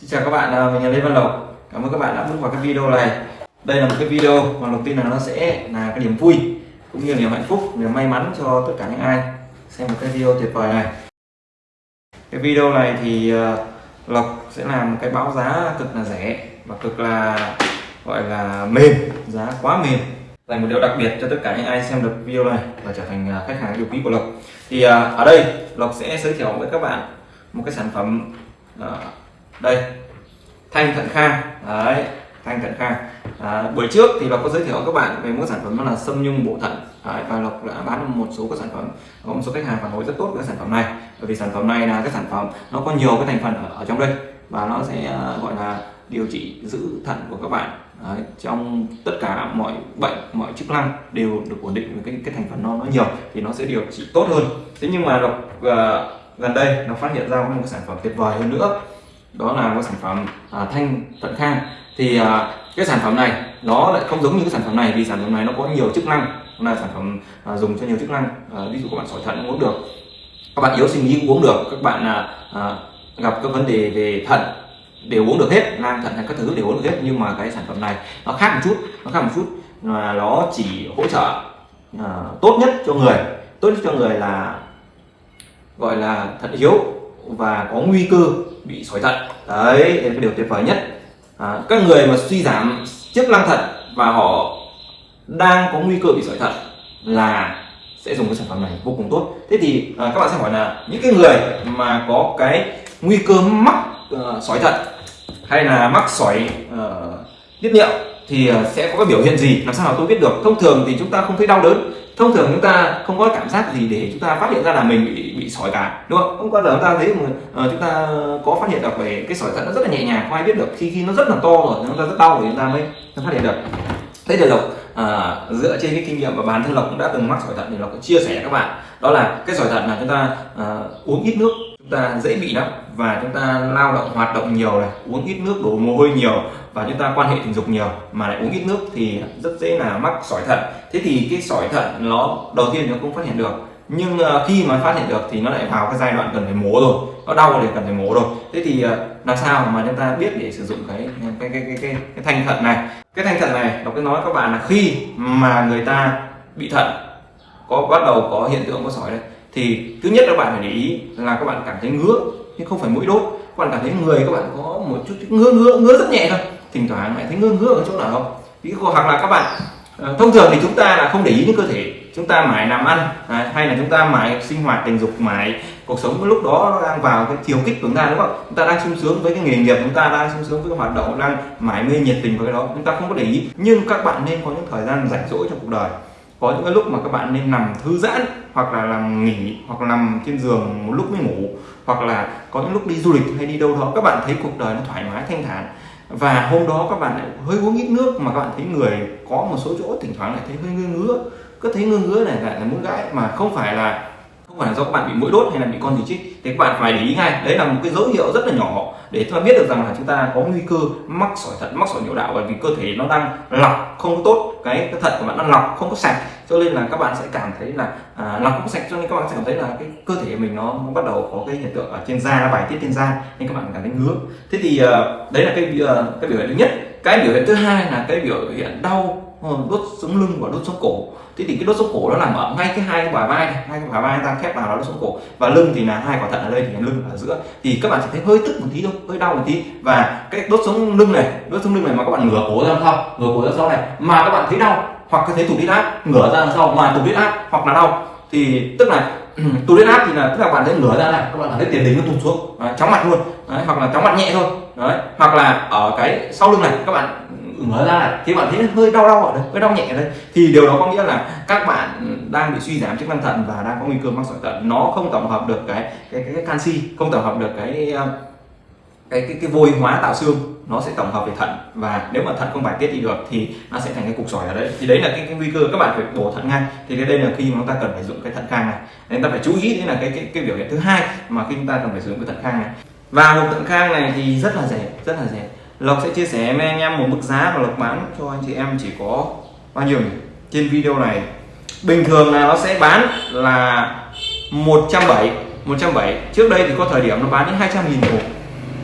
Xin chào các bạn, à, mình là Lê Văn Lộc. Cảm ơn các bạn đã bước vào cái video này. Đây là một cái video mà đầu tiên là nó sẽ là cái niềm vui cũng như niềm hạnh phúc, niềm may mắn cho tất cả những ai xem một cái video tuyệt vời này. Cái video này thì à, Lộc sẽ làm một cái báo giá cực là rẻ và cực là gọi là mềm, giá quá mềm. Dành một điều đặc biệt cho tất cả những ai xem được video này và trở thành à, khách hàng yêu quý của Lộc. Thì ở đây Lộc sẽ giới thiệu với các bạn một cái sản phẩm đây thanh thận khang. Đấy thanh thận khang. À, buổi trước thì lộc có giới thiệu các bạn về một sản phẩm đó là sâm nhung bổ thận. Đấy, và lộc đã bán một số các sản phẩm có một số khách hàng phản hồi rất tốt với sản phẩm này. Bởi vì sản phẩm này là cái sản phẩm nó có nhiều cái thành phần ở, ở trong đây và nó sẽ à, gọi là điều trị giữ thận của các bạn. Đấy, trong tất cả mọi bệnh mọi chức năng đều được ổn định với cái cái thành phần nó nó nhiều thì nó sẽ điều trị tốt hơn. Thế nhưng mà lộc uh, gần đây nó phát hiện ra một sản phẩm tuyệt vời hơn nữa đó là một sản phẩm à, thanh thận khang. Thì à, cái sản phẩm này nó lại không giống như cái sản phẩm này vì sản phẩm này nó có nhiều chức năng. Nó là sản phẩm à, dùng cho nhiều chức năng. À, ví dụ các bạn sỏi thận cũng uống được các bạn yếu sinh lý cũng uống được các bạn à, à, gặp các vấn đề về thận đều uống được hết nang thận hay các thứ đều uống được hết. Nhưng mà cái sản phẩm này nó khác một chút nó khác một chút. Là nó chỉ hỗ trợ à, tốt nhất cho người. Tốt nhất cho người là gọi là thận yếu và có nguy cơ bị sỏi thận đấy đây là cái điều tuyệt vời nhất. À, các người mà suy giảm chức năng thận và họ đang có nguy cơ bị sỏi thận là sẽ dùng cái sản phẩm này vô cùng tốt. Thế thì à, các bạn sẽ hỏi là những cái người mà có cái nguy cơ mắc ờ, uh, sỏi thận hay là mắc sỏi uh, ờ, tiết niệu thì uh, sẽ có cái biểu hiện gì? Làm sao tôi biết được? Thông thường thì chúng ta không thấy đau đớn. Thông thường chúng ta không có cảm giác gì để chúng ta phát hiện ra là mình bị bị sỏi cả đúng không? Không bao giờ chúng ta thấy mà uh, ờ, chúng ta có phát hiện được về cái sỏi thận nó rất là nhẹ nhàng không ai biết được. Khi khi nó rất là to rồi nó rất đau thì chúng ta mới phát hiện được. Thế thì lộc à, dựa trên cái kinh nghiệm và bản thân lộc cũng đã từng mắc sỏi thận thì lộc chia sẻ các bạn. Đó là cái sỏi thận là chúng ta à, uống ít nước chúng ta dễ bị lắm và chúng ta lao động hoạt động nhiều này uống ít nước đổ mồ hôi nhiều và chúng ta quan hệ tình dục nhiều mà lại uống ít nước thì rất dễ là mắc sỏi thận. Thế thì cái sỏi thận nó đầu tiên nó cũng phát hiện được nhưng ờ, khi mà phát hiện được thì nó lại vào cái giai đoạn cần phải mổ rồi. Nó đau thì cần phải mổ rồi. Thế thì ờ, làm sao mà chúng ta biết để sử dụng cái cái cái cái cái, cái thanh thận này? Cái thanh thận này đọc cái nói các bạn là khi mà người ta bị thận có bắt đầu có hiện tượng có sỏi đây thì thứ nhất các bạn phải để ý là các bạn cảm thấy ngứa nhưng không phải mũi đốt. Các bạn cảm thấy người các bạn có một chút ngứa ngứa ngứa rất nhẹ thôi. Thỉnh thoảng lại thấy ngứa ngứa ở chỗ nào không? Ví dụ hoặc là các bạn ờ, thông thường thì chúng ta là không để ý đến cơ thể chúng ta mãi làm ăn à, hay là chúng ta mãi sinh hoạt tình dục mãi cuộc sống lúc đó nó đang vào cái chiều kích của chúng ta đúng không? Chúng ta đang sung sướng với cái nghề nghiệp chúng ta đang sung sướng với cái hoạt động đang mãi mê nhiệt tình với cái đó chúng ta không có để ý. Nhưng các bạn nên có những thời gian rảnh rỗi trong cuộc đời. Có những cái lúc mà các bạn nên nằm thư giãn hoặc là nằm nghỉ hoặc là nằm trên giường một lúc mới ngủ hoặc là có những lúc đi du lịch hay đi đâu đó các bạn thấy cuộc đời nó thoải mái thanh thản. Và hôm đó các bạn lại hơi uống ít nước mà các bạn thấy người có một số chỗ thỉnh thoảng lại thấy hơi ngứa ngứa cứ thấy ngứa ngứa này lại là muốn gãi mà không phải là không phải là do các bạn bị mũi đốt hay là bị con gì chích thì các bạn phải để ý ngay đấy là một cái dấu hiệu rất là nhỏ để chúng ta biết được rằng là chúng ta có nguy cơ mắc sỏi thận mắc sỏi niệu đạo bởi vì cơ thể nó đang lọc không có tốt cái, cái thận của bạn nó lọc không có sạch. Cho nên là các bạn sẽ cảm thấy là à, lọc không sạch cho nên các bạn sẽ cảm thấy là cái cơ thể mình nó, nó bắt đầu có cái hiện tượng ở trên da nó bài tiết trên da nên các bạn cảm thấy ngứa. Thế thì uh, đấy là cái uh, cái biểu hiện thứ nhất. Cái biểu hiện thứ hai là cái biểu hiện đau Ờ, đốt sống lưng và đốt sống cổ. Thế thì cái đốt sống cổ nó nằm ở ngay cái hai bả vai này hai cái bả vai ta khép vào đó đốt sống cổ. Và lưng thì là hai quả thận ở đây thì lưng ở giữa. Thì các bạn sẽ thấy hơi tức một tí thôi hơi đau một tí. Và cái đốt sống lưng này đốt sống lưng này mà các bạn ngửa cổ ra sau ngửa cổ ra sau này. Mà các bạn thấy đau hoặc có thấy tụt huyết áp ngửa ra sau mà tụt huyết áp hoặc là đau. Thì tức là tụt huyết áp thì là tức là bạn thấy ngửa ra này các bạn thấy tiền đình nó tụt xuống. Đấy, chóng mặt luôn. Đấy, hoặc là chóng mặt nhẹ thôi. Đấy hoặc là ở cái sau lưng này các bạn ngửa ra này thì bạn thấy hơi đau đau ở đây hơi đau nhẹ ở đây thì điều đó có nghĩa là các bạn đang bị suy giảm chức năng thận và đang có nguy cơ mắc sỏi thận. Nó không tổng hợp được cái cái cái, cái canxi không tổng hợp được cái ờ, cái cái cái vôi hóa tạo xương. Nó sẽ tổng hợp về thận. Và nếu mà thận không bài tiết đi được thì nó sẽ thành cái cục sỏi ở đấy. Thì đấy là cái, cái nguy cơ các bạn phải bổ thận ngay. Thì cái đây là khi mà chúng ta cần phải dùng cái thận khang này. Nên ta phải chú ý đấy là cái cái cái biểu hiện thứ hai mà khi chúng ta cần phải sử dụng cái thận khang này. Và hộp thận khang này thì rất là rẻ rất là rẻ lộc sẽ chia sẻ với anh em một mức giá và lộc bán cho anh chị em chỉ có bao nhiêu nhỉ? trên video này. Bình thường là nó sẽ bán là 170 170 trước đây thì có thời điểm nó bán đến 200 nghìn một.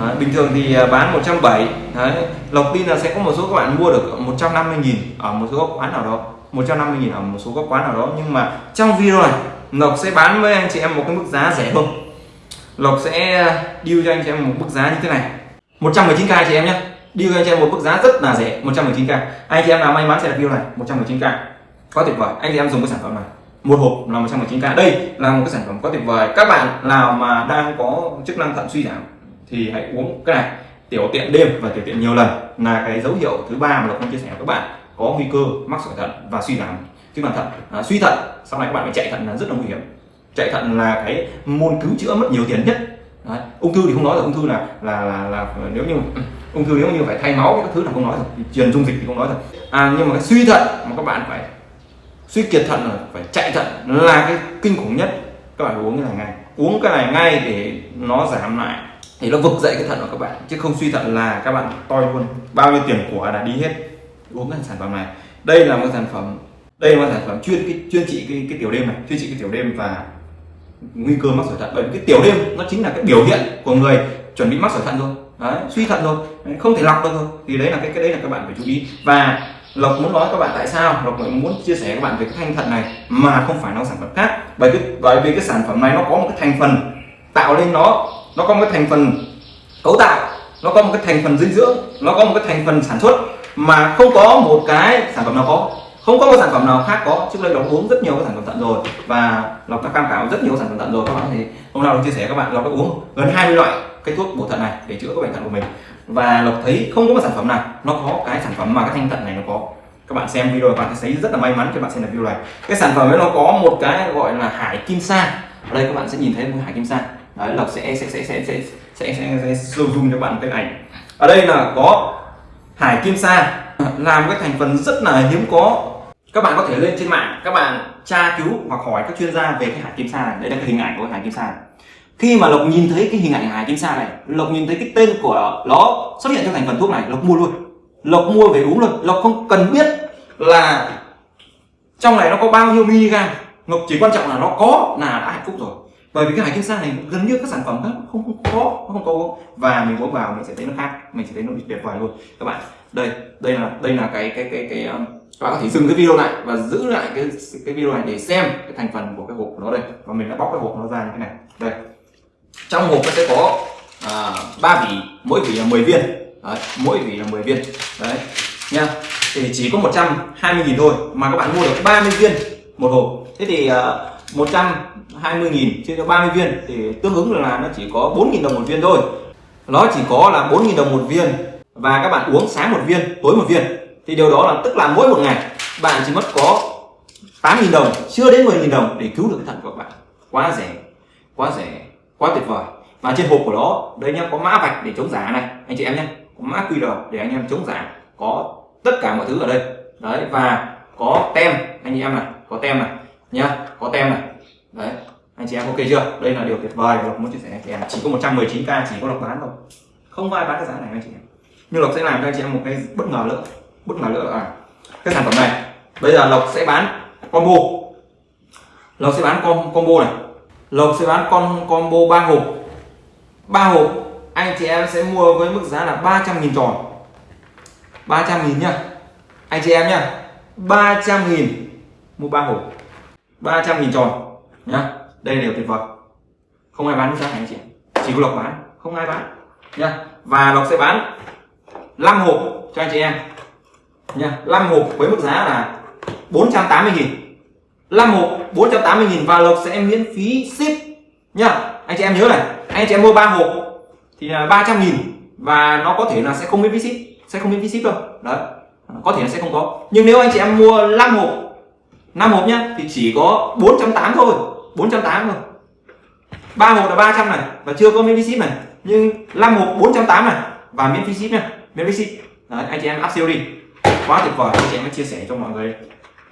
Đấy, bình thường thì à, bán 170 Đấy, lộc tin là sẽ có một số các bạn mua được 150 nghìn ở một số quán nào đó. 150 nghìn ở một số các quán nào đó. Nhưng mà trong video này Lộc sẽ bán với anh chị em một cái mức giá rẻ hơn. Lộc sẽ à, deal cho anh chị em một mức giá như thế này. 119k chị em nhé. Deal cho anh chị em một mức giá rất là rẻ 119k anh chị em nào may mắn sẽ được video này 119k có tuyệt vời. Anh chị em dùng cái sản phẩm này. Một hộp là 119k đây là một cái sản phẩm có tuyệt vời. Các bạn nào mà đang có chức năng thận suy giảm thì hãy uống cái này. Tiểu tiện đêm và tiểu tiện nhiều lần là cái dấu hiệu thứ ba mà lộc chia sẻ với các bạn. Có nguy cơ mắc sỏi thận và suy giảm chức năng thận. À, suy thận sau này các bạn phải chạy thận là rất là nguy hiểm. Chạy thận là cái môn cứu chữa mất nhiều tiền nhất. Đấy. ung thư thì không nói rồi ung thư là là là, là nếu như ung thư nếu như phải thay máu các thứ là không nói rồi truyền dung dịch thì không nói rồi à, nhưng mà cái suy thận mà các bạn phải suy kiệt thận là phải chạy thận là cái kinh khủng nhất. Các bạn uống cái này ngay. Uống cái này ngay để nó giảm lại thì nó vực dậy cái thận của các bạn chứ không suy thận là các bạn toi luôn. Bao nhiêu tiền của là đi hết. Uống cái sản phẩm này. Đây là một sản phẩm đây là một sản phẩm chuyên cái chuyên trị cái, cái tiểu đêm này chuyên trị cái tiểu đêm và nguy cơ mắc sỏi thận. Bởi vì cái tiểu đêm nó chính là cái biểu hiện của người chuẩn bị mắc sỏi thận rồi. Đấy, suy thận rồi. Đấy, không thể lọc được rồi. Thì đấy là cái cái đấy là các bạn phải chú ý. Và lộc muốn nói các bạn tại sao? Lộc lại muốn chia sẻ các bạn về cái thanh thận này mà không phải nó sản phẩm khác. Bởi cái bởi vì cái sản phẩm này nó có một cái thành phần tạo lên nó. Nó có một cái thành phần cấu tạo. Nó có một cái thành phần dinh dưỡng. Nó có một cái thành phần sản xuất mà không có một cái sản phẩm nào có không có một sản phẩm nào khác có. Trước đây lộc uống rất nhiều cái sản phẩm thận rồi. Và lộc đã cam khảo rất nhiều sản phẩm thận rồi. Các bạn thì hôm nào lộc chia sẻ các bạn lộc đã uống gần 20 loại cái thuốc bổ thận này để chữa các bệnh thận của mình. Và lộc thấy không có một sản phẩm nào nó có cái sản phẩm mà cái thanh thận này nó có. Các bạn xem video các bạn thấy rất là may mắn cho bạn xem được video này. Cái sản phẩm ấy nó có một cái gọi là hải kim sa. Ở đây các bạn sẽ nhìn thấy một hải kim sa. Đấy lộc sẽ sẽ sẽ sẽ sẽ sẽ sẽ, sẽ zoom cho bạn cái ảnh. Ở đây là có hải kim sa làm cái thành phần rất là hiếm có các bạn có thể lên trên mạng các bạn tra cứu hoặc hỏi các chuyên gia về cái hải kim sa này. Đây là cái hình ảnh của cái hải kim sa này. khi mà lộc nhìn thấy cái hình ảnh hải kim sa này lộc nhìn thấy cái tên của nó xuất hiện trong thành phần thuốc này lộc mua luôn. Lộc mua về uống luôn. Lộc không cần biết là trong này nó có bao nhiêu mg lộc chỉ quan trọng là nó có là đã hạnh phúc rồi. Bởi vì cái hải kim sa này gần như các sản phẩm khác không, không có không có. Và mình uống vào mình sẽ thấy nó khác mình sẽ thấy nó tuyệt vời luôn. Các bạn đây đây là đây là cái cái cái cái cái bạn có thể dừng cái video lại và giữ lại cái cái video này để xem cái thành phần của cái hộp của nó đây. Và mình đã bóc cái hộp nó ra như thế này. Đây. Trong hộp nó sẽ có à, ba à, vỉ mỗi vỉ là 10 viên. Đấy, mỗi vỉ là 10 viên. Đấy nha. Thì chỉ có 120 nghìn thôi mà các bạn mua được 30 viên một hộp. Thế thì à, uh, 120 nghìn chia cho 30 viên thì tương ứng là nó chỉ có 4.000 đồng một viên thôi. Nó chỉ có là 4.000 đồng một viên và các bạn uống sáng một viên tối một viên thì điều đó là, tức là mỗi một ngày, bạn chỉ mất có 8 nghìn đồng, chưa đến 10 nghìn đồng để cứu được cái thận của bạn. Quá rẻ quá rẻ, quá tuyệt vời. Và trên hộp của nó, đây nhá, có mã vạch để chống giả này. Anh chị em nhé có mã QR để anh em chống giả. Có tất cả mọi thứ ở đây. Đấy, và có tem. Anh chị em này, có tem này, nhá, có tem này. Đấy, anh chị em ok chưa? Đây là điều tuyệt vời lộc muốn chia sẻ anh em. Chỉ có 119k chỉ có lộc bán thôi. Không ai bán cái giá này, anh chị em. Nhưng lộc sẽ làm cho anh chị em một cái bất ngờ nữa bất ngờ nữa là cái sản phẩm này, bây giờ lộc sẽ bán combo. Lộc sẽ bán com, combo này. Lộc sẽ bán con combo ba hộp. Ba hộp, anh chị em sẽ mua với mức giá là 300 nghìn tròn. 300 nghìn nhá. Anh chị em nhá 300 nghìn mua ba hộp. 300 nghìn tròn nhá. Đây là điều tuyệt vời. Không ai bán giá này anh chị chỉ có lộc bán, không ai bán nhá. Và lộc sẽ bán 5 hộp cho anh chị em nha 5 hộp với mức giá là 480 nghìn. 5 hộp 480 nghìn và lộc sẽ miễn phí ship. Nha anh chị em nhớ này anh chị em mua 3 hộp thì là 300 nghìn và nó có thể là sẽ không miễn phí ship sẽ không miễn phí ship đâu. Đấy có thể là sẽ không có. Nhưng nếu anh chị em mua 5 hộp 5 hộp nhá thì chỉ có 480 thôi 480 thôi. 3 hộp là 300 này và chưa có miễn phí ship này. Nhưng 5 hộp 480 này và miễn phí ship nha miễn phí ship. Đấy, anh chị em áp siêu đi quá tuyệt vời. Anh chị em hãy chia sẻ cho mọi người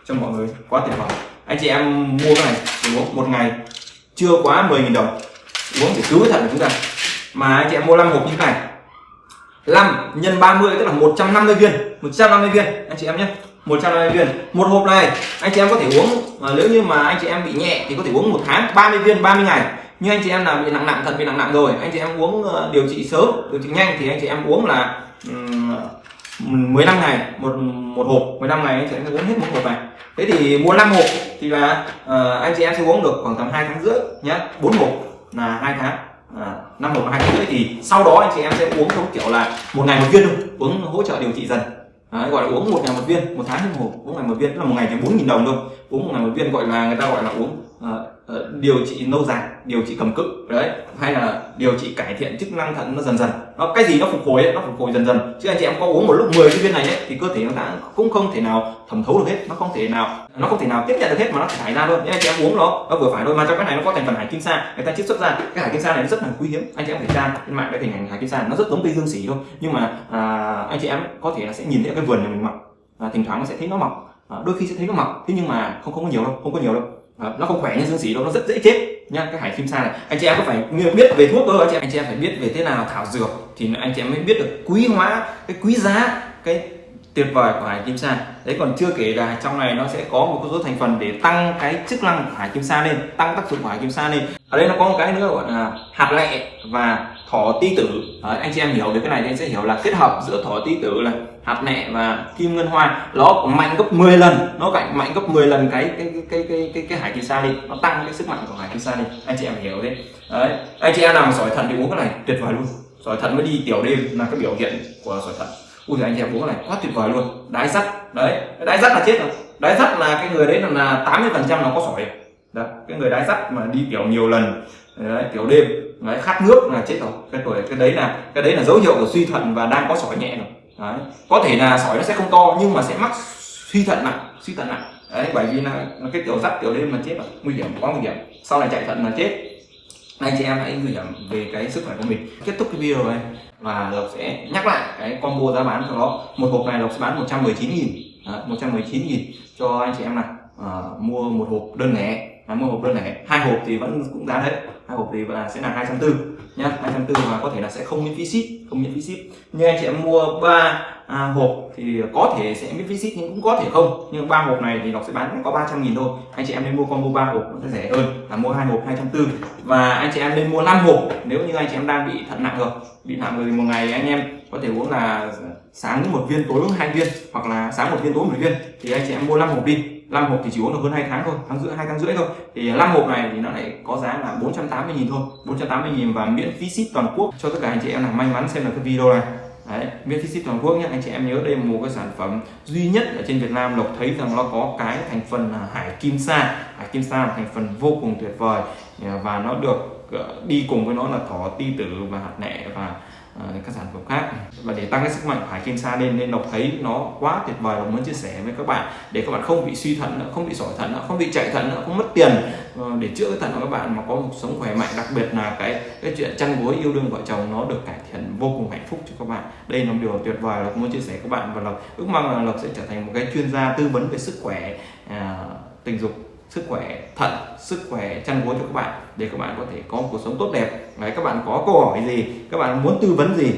cho mọi người. Quá tuyệt vời. Anh chị em mua cái này uống một ngày chưa quá 10.000 đồng. Uống để cứu cái thận của chúng ta. Mà anh chị em mua 5 hộp như thế này. 5 nhân 30 tức là 150 viên. 150 viên. Anh chị em nhé. 150 viên. Một hộp này anh chị em có thể uống mà nếu như mà anh chị em bị nhẹ thì có thể uống một tháng 30 viên 30 ngày. Như anh chị em là bị nặng nặng thật bị nặng nặng rồi anh chị em uống ờ, điều trị sớm điều trị nhanh thì anh chị em uống là um, 15 ngày một một hộp 15 ngày anh chị em sẽ uống hết một hộp này. Thế thì mua 5 hộp thì là uh, anh chị em sẽ uống được khoảng tầm hai tháng rưỡi nhé bốn hộp là hai tháng. À, năm hộp là hai tháng rưỡi thì sau đó anh chị em sẽ uống theo kiểu là một ngày một viên thôi uống hỗ trợ điều trị dần. Đấy, gọi là uống một ngày một viên một tháng một hộp uống ngày một viên tức là một ngày chỉ bốn nghìn đồng thôi. Uống một ngày một viên gọi là người ta gọi là uống uh, uh, điều trị lâu dài điều trị cầm cự đấy. Hay là điều trị cải thiện chức năng thận nó dần dần nó cái gì nó phục hồi ấy, nó phục hồi dần dần. Chứ anh chị em có uống một lúc 10 cái viên này ấy, thì cơ thể nó đã cũng không thể nào thẩm thấu được hết nó không thể nào nó không thể nào tiếp nhận được hết mà nó thải ra luôn. Nên anh chị em uống nó nó vừa phải thôi mà trong cái này nó có thành phần hải kim sa người ta chiết xuất ra. Cái hải kim sa này nó rất là quý hiếm anh chị em phải tra trên mạng cái hình ảnh hải kim sa nó rất giống cây dương xỉ thôi. Nhưng mà à, anh chị em có thể là sẽ nhìn thấy cái vườn nhà mình mọc à, thỉnh thoảng nó sẽ thấy nó mọc. À, đôi khi sẽ thấy nó mọc thế nhưng mà không không có nhiều đâu không có nhiều đâu. À, nó không khỏe như dương xỉ đâu nó rất dễ chết nha cái hải kim sa này. Anh chị em có phải biết về thuốc thôi anh chị em? Anh chị em phải biết về thế nào thảo dược thì anh chị em mới biết được quý hóa cái quý giá cái tuyệt vời của hải kim sa đấy còn chưa kể là trong này nó sẽ có một số thành phần để tăng cái chức năng của hải kim sa lên tăng tác dụng của hải kim sa lên. Ở đây nó có một cái nữa gọi là hạt lẹ và thỏ ti tử. Đấy, anh chị em hiểu về cái này thì anh sẽ hiểu là kết hợp giữa thỏ ti tử là hạt nẹ và kim ngân hoa. Nó mạnh gấp 10 lần. Nó cạnh mạnh gấp 10 lần cái cái cái cái cái, cái hải kỳ sa đi. Nó tăng cái sức mạnh của hải kỳ sa đi. Anh chị em hiểu đấy. Đấy. Anh chị em nào sỏi thận thì uống cái này tuyệt vời luôn. Sỏi thận mới đi tiểu đêm là cái biểu hiện của sỏi thận ui anh chị em uống cái này quá tuyệt vời luôn. Đái sắt đấy. Đái sắt là chết rồi. Đái sắt là cái người đấy là 80 phần trăm nó có sỏi đó. cái người đái sắt mà đi tiểu nhiều lần đấy, tiểu đêm đấy, khát nước là chết rồi. Cái tuổi cái đấy là cái đấy là dấu hiệu của suy thận và đang có sỏi nhẹ rồi đấy. có thể là sỏi nó sẽ không to nhưng mà sẽ mắc suy thận nặng suy thận nặng. Đấy bởi vì là cái tiểu dắt tiểu đêm mà chết rồi nguy hiểm quá nguy hiểm. Sau này chạy thận là chết anh chị em hãy nguy hiểm về cái sức khỏe của mình. Kết thúc cái video này và lộc sẽ nhắc lại cái combo giá bán của nó. Một hộp này lộc sẽ bán 119 nghìn. Đấy, 119 nghìn cho anh chị em này à, ờ, mua một hộp đơn lẻ à, mua hộp đơn lẻ hai hộp thì vẫn cũng giá đấy. Hai hộp thì là sẽ là hai trăm tư nhá. hai trăm tư và có thể là sẽ không miễn phí ship không miễn phí ship. Nhưng anh chị em mua ba à, hộp thì có thể sẽ miễn phí ship nhưng cũng có thể không. Nhưng ba hộp này thì nó sẽ bán có 300 nghìn thôi. Anh chị em nên mua combo ba hộp nó sẽ rẻ hơn là mua hai hộp hai trăm tư. Và anh chị em nên mua 5 hộp nếu như anh chị em đang bị thận nặng rồi. Bị nặng rồi thì một ngày anh em có thể uống là sáng một viên tối uống hai viên hoặc là sáng một viên tối một viên. Thì anh chị em mua 5 hộp đi. 5 hộp thì chỉ uống được hơn 2 tháng thôi tháng rưỡi hai tháng rưỡi thôi. Thì 5 hộp này thì nó lại có giá là 480 nghìn thôi 480 nghìn và miễn phí ship toàn quốc cho tất cả anh chị em nào may mắn xem được cái video này. Đấy, miễn phí ship toàn quốc nhé. Anh chị em nhớ đây là một cái sản phẩm duy nhất ở trên Việt Nam Lộc thấy rằng nó có cái thành phần là hải kim sa. Hải kim sa là thành phần vô cùng tuyệt vời. Và nó được ờ, đi cùng với nó là thỏ ti tử và hạt nẹ và Ờ, các sản phẩm khác. Và để tăng cái sức mạnh của hải kim sa lên nên đọc thấy nó quá tuyệt vời và muốn chia sẻ với các bạn để các bạn không bị suy thận nữa không bị sỏi thận nữa không bị chạy thận nữa không mất tiền ờ, để chữa cái thận của các bạn mà có một sống khỏe mạnh. Đặc biệt là cái cái chuyện chăn gối yêu đương vợ chồng nó được cải thiện vô cùng hạnh phúc cho các bạn. Đây là một điều tuyệt vời là muốn chia sẻ với các bạn và lộc ước mong là lộc sẽ trở thành một cái chuyên gia tư vấn về sức khỏe à, tình dục sức khỏe thận sức khỏe chăn gối cho các bạn để các bạn có thể có một cuộc sống tốt đẹp. Đấy, các bạn có câu hỏi gì? Các bạn muốn tư vấn gì?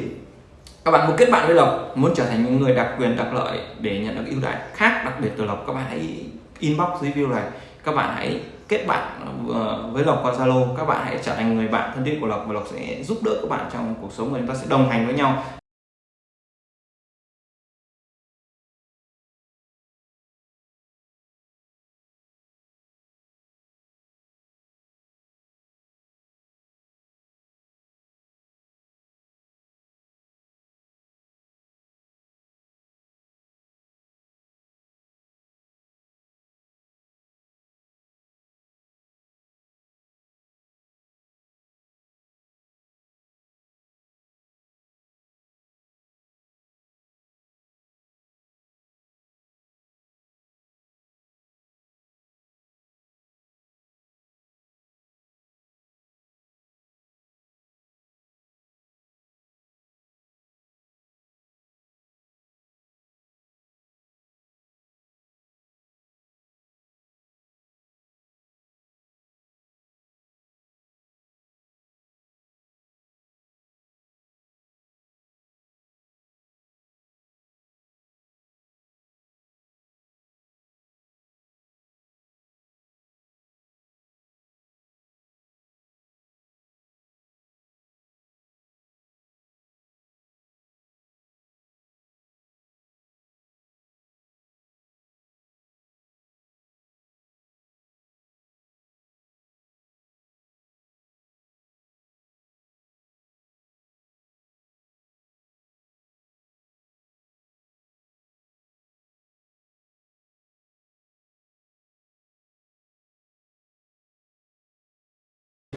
Các bạn muốn kết bạn với lộc? Muốn trở thành những người đặc quyền đặc lợi để nhận được ưu đãi khác đặc biệt từ lộc các bạn hãy inbox dưới video này. Các bạn hãy kết bạn ờ, với lộc qua zalo. Các bạn hãy trở thành người bạn thân thiết của lộc và lộc sẽ giúp đỡ các bạn trong cuộc sống và chúng ta sẽ đồng hành với nhau.